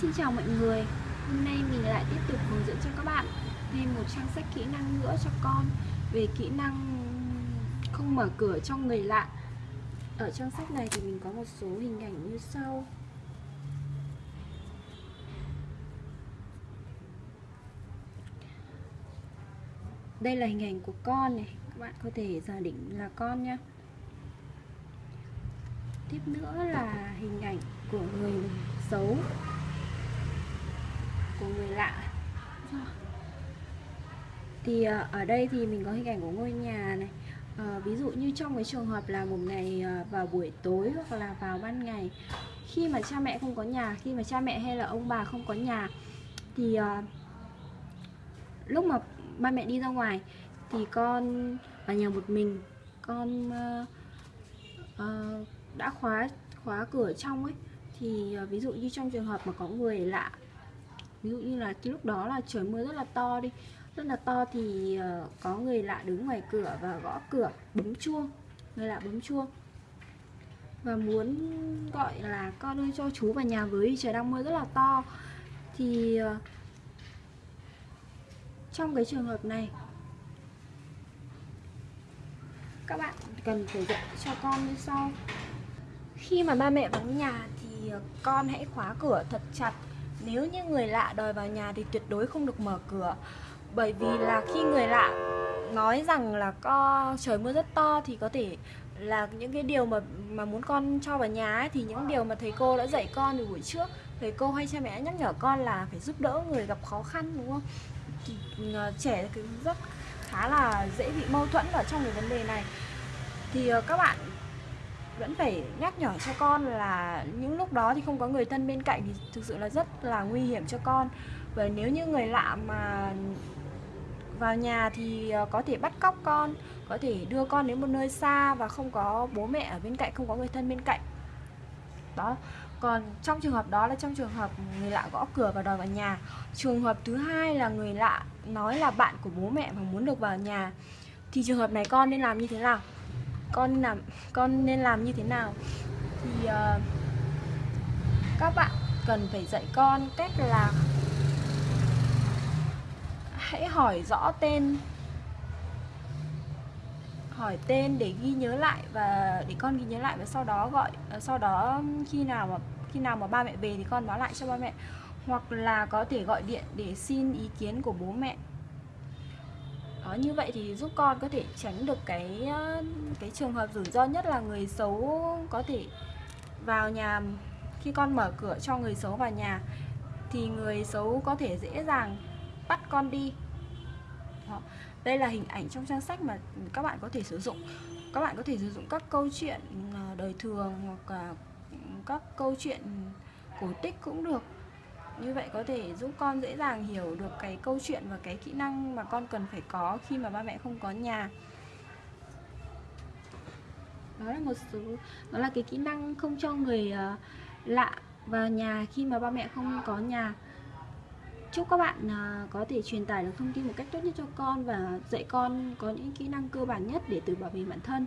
Xin chào mọi người. Hôm nay mình lại tiếp tục hướng dẫn cho các bạn thêm một trang sách kỹ năng nữa cho con về kỹ năng không mở cửa cho người lạ. Ở trang sách này thì mình có một số hình ảnh như sau. Đây là hình ảnh của con này. Các bạn có thể giả định là con nha Tiếp nữa là hình ảnh của người xấu của người lạ. Dạ. Thì ờ, ở đây thì mình có hình ảnh của ngôi nhà này. À, ví dụ như trong cái trường hợp là một ngày ờ, vào buổi tối hoặc là vào ban ngày khi mà cha mẹ không có nhà khi mà cha mẹ hay là ông bà không có nhà thì à, lúc mà ba mẹ đi ra ngoài thì con ở nhà một mình con à, à, đã khóa khóa cửa trong ấy. Thì à, ví dụ như trong trường hợp mà có người lạ ví dụ như là cái lúc đó là trời mưa rất là to đi. Rất là to thì uh, có người lạ đứng ngoài cửa và gõ cửa bấm chuông. Người lạ bấm chuông. Và muốn gọi là con ơi cho chú vào nhà với trời đang mưa rất là to. Thì uh, trong cái trường hợp này các bạn cần phải dạy cho con như sau. Khi mà ba mẹ vắng nhà thì ờ, con hãy khóa cửa thật chặt nếu như người lạ đòi vào nhà thì tuyệt đối không được mở cửa. Bởi vì là khi người lạ nói rằng là co trời mưa rất to thì có thể là những cái điều mà mà muốn con cho vào nhà ấy, thì những điều mà thầy cô đã dạy con từ buổi trước thầy cô hay cha mẹ nhắc nhở con là phải giúp đỡ người gặp khó khăn đúng không? Thì ờ, trẻ rất khá là dễ bị mâu thuẫn ở trong cái vấn đề này. Thì ờ, các bạn vẫn phải nhắc nhở cho con là những lúc đó thì không có người thân bên cạnh thì thực sự là rất là nguy hiểm cho con. Và nếu như người lạ mà vào nhà thì ờ, có thể bắt cóc con, có thể đưa con đến một nơi xa và không có bố mẹ ở bên cạnh, không có người thân bên cạnh. Đó, còn trong trường hợp đó là trong trường hợp người lạ gõ cửa và đòi vào nhà. Trường hợp thứ hai là người lạ nói là bạn của bố mẹ và muốn được vào nhà, thì trường hợp này con nên làm như thế nào? Con làm con nên làm như thế nào? Thì uh, các bạn cần phải dạy con cách là hãy hỏi rõ tên hỏi tên để ghi nhớ lại và để con ghi nhớ lại và sau đó gọi ờ, sau đó khi nào mà khi nào mà ba mẹ về thì con báo lại cho ba mẹ. Hoặc là có thể gọi điện để xin ý kiến của bố mẹ đó, như vậy thì giúp con có thể tránh được cái ờ, cái trường hợp rủi ro nhất là người xấu có thể vào nhà khi con mở cửa cho người xấu vào nhà, thì người xấu có thể dễ dàng bắt con đi đó. đây là hình ảnh trong trang sách mà các bạn có thể sử dụng các bạn có thể sử dụng các câu chuyện ờ, đời thường hoặc là các câu chuyện cổ tích cũng được như vậy có thể giúp con dễ dàng hiểu được cái câu chuyện và cái kỹ năng mà con cần phải có khi mà ba mẹ không có nhà. Đó là một số đó là cái kỹ năng không cho người uh, lạ vào nhà khi mà ba mẹ không có nhà. Chúc các bạn uh, có thể truyền tải được thông tin một cách tốt nhất cho con và dạy con có những kỹ năng cơ bản nhất để tự bảo vệ bản thân.